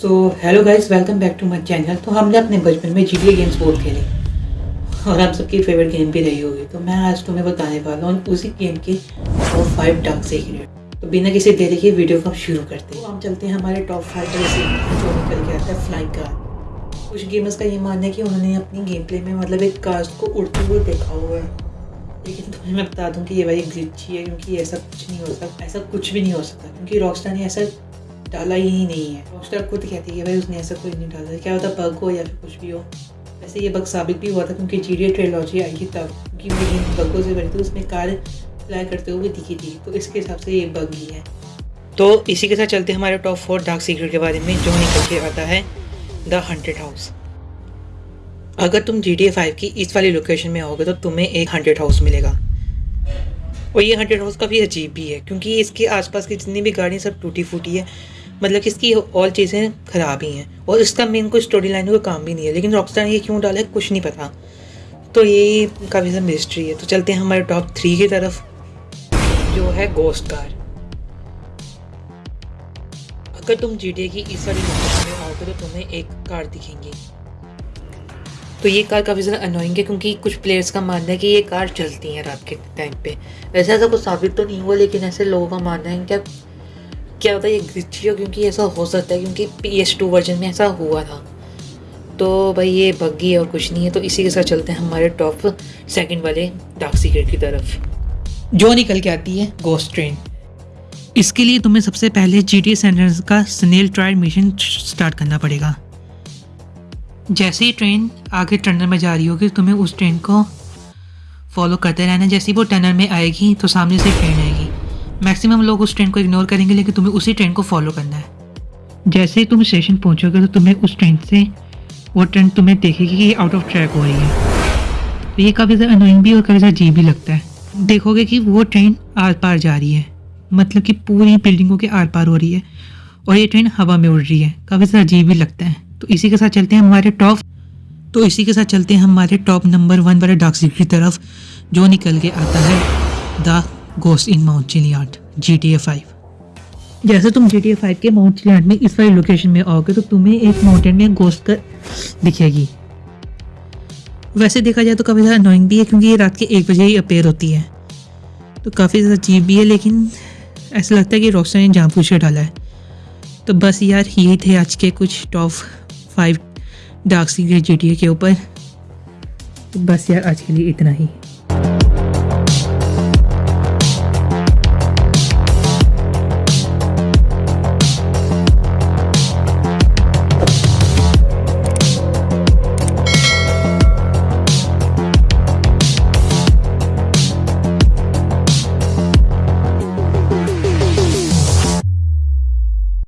So hello guys welcome back to my channel तो हमने अपने बचपन में जी गेम्स बहुत खेले। और हम सबकी फेवरेट गेम भी रही होगी। तो मैं आज तुम्हें बताने वाला हूँ, उसी गेम के टॉप फाइव डार्क सीक्रेट तो बिना किसी देरी के वीडियो को हम शुरू करते हैं। तो हम चलते हैं हमारे टॉप फाइव पर जो निकल के आता है फ्लाइंग कार कुछ गेमर्स का ये मानना है कि उन्होंने अपनी गेम प्ले में मतलब एक कास्ट को उड़ते हुए देखा हुआ है। लेकिन तुम्हें मैं बता दूँ कि ये भाई ग्लिची है क्योंकि ऐसा कुछ नहीं हो सकता ऐसा कुछ भी नहीं हो सकता। क्योंकि रॉकस्टार ने ऐसा डाला ही नहीं है। रॉकस्टार खुद कहती है भाई उसने ऐसा कोई नहीं डाला। क्या होता बग हो या फिर कुछ भी हो। वैसे ये बग साबित भी हुआ था क्योंकि जी डी ट्रेलॉजी आई थी तब। क्योंकि इन बगों से बनी थी उसमें कार फ्लाई करते हुए दिखी थी। तो इसके हिसाब से ये बग ही है। तो इसी के साथ चलते हमारे टॉप फोर डार्क सीक्रेट के बारे में, जो निकल के आता है द हंड्रेड हाउस अगर तुम जी टी फाइव की इस वाली लोकेशन में आओगे तो तुम्हें एक हंड्रेड हाउस मिलेगा। और ये हंड्रेड हाउस काफ़ी अजीब भी है, क्योंकि इसके आसपास की जितनी भी गाड़ियाँ सब टूटी फूटी है। मतलब कि इसकी ऑल चीज़ें ख़राब ही हैं। और इसका मेन कोई स्टोरी लाइन का काम भी नहीं है। लेकिन रॉकस्टार ने ये क्यों डाला है? कुछ नहीं पता। तो ये काफ़ी ज़्यादा मिस्ट्री है। तो चलते हैं हमारे टॉप थ्री की तरफ़। जो है गोस्ट कार अगर तुम जी की इस वाली में आओगे तो तुम्हें एक कार दिखेंगी। तो ये कार काफ़ी ज़्यादा अनोइंग है क्योंकि कुछ प्लेयर्स का मानना है कि ये कार चलती है रात के टाइम पे। वैसे ऐसा कुछ साबित तो नहीं हुआ, लेकिन ऐसे लोगों का मानना है क्या क्या होता है, ये ग्लिची हो क्योंकि ऐसा हो सकता है क्योंकि पी एस टू वर्जन में ऐसा हुआ था। तो भाई ये बग्गी और कुछ नहीं है तो इसी के साथ चलते हैं हमारे टॉप सेकंड वाले डार्क सीक्रेट की तरफ़। जो निकल के आती है गोस्ट ट्रेन इसके लिए तुम्हें सबसे पहले जी टी का स्नेल ट्रायल मिशन स्टार्ट करना पड़ेगा। जैसे ही ट्रेन आगे टनल में जा रही होगी, तुम्हें उस ट्रेन को फॉलो करते रहना जैसे ही वो टनल में आएगी तो सामने से ट्रेन आएगी। मैक्सिमम लोग उस ट्रेन को इग्नोर करेंगे, लेकिन तुम्हें उसी ट्रेन को फॉलो करना है। जैसे ही तुम स्टेशन पहुंचोगे तो तुम्हें उस ट्रेन से, वो ट्रेन तुम्हें देखेगी कि ये आउट ऑफ़ ट्रैक हो रही है। तो ये काफ़ी ज़्यादा अनोइंग भी और काफ़ी ज़्यादा अजीब भी लगता है। देखोगे कि वो ट्रेन आर पार जा रही है। मतलब कि पूरी बिल्डिंगों के आर पार हो रही है और ये ट्रेन हवा में उड़ रही है। काफ़ी ज़्यादा अजीब भी लगता है। तो इसी के साथ चलते हैं हमारे टॉप तो इसी के साथ चलते हैं हमारे टॉप नंबर वन वाले सीक्रेट की तरफ़, जो निकल के आता है the ghost in Mount Chiliad G T A five जैसे तुम जी टी ए फाइव के माउंट चिलियाट में इस वाली लोकेशन में आओगे तो तुम्हें एक माउंटेन में गोस्ट कर दिखेगी। वैसे देखा जाए तो काफ़ी ज़्यादा अनोइंग भी है, क्योंकि ये रात के एक बजे ही अपेयर होती है। तो काफ़ी ज़्यादा अजीब भी है, लेकिन ऐसा लगता है कि रॉक्सर ने जान पूछ डाला है। तो बस यार, यही थे आज के कुछ top five dark secret G T A के ऊपर। तो बस यार, आज के लिए इतना ही।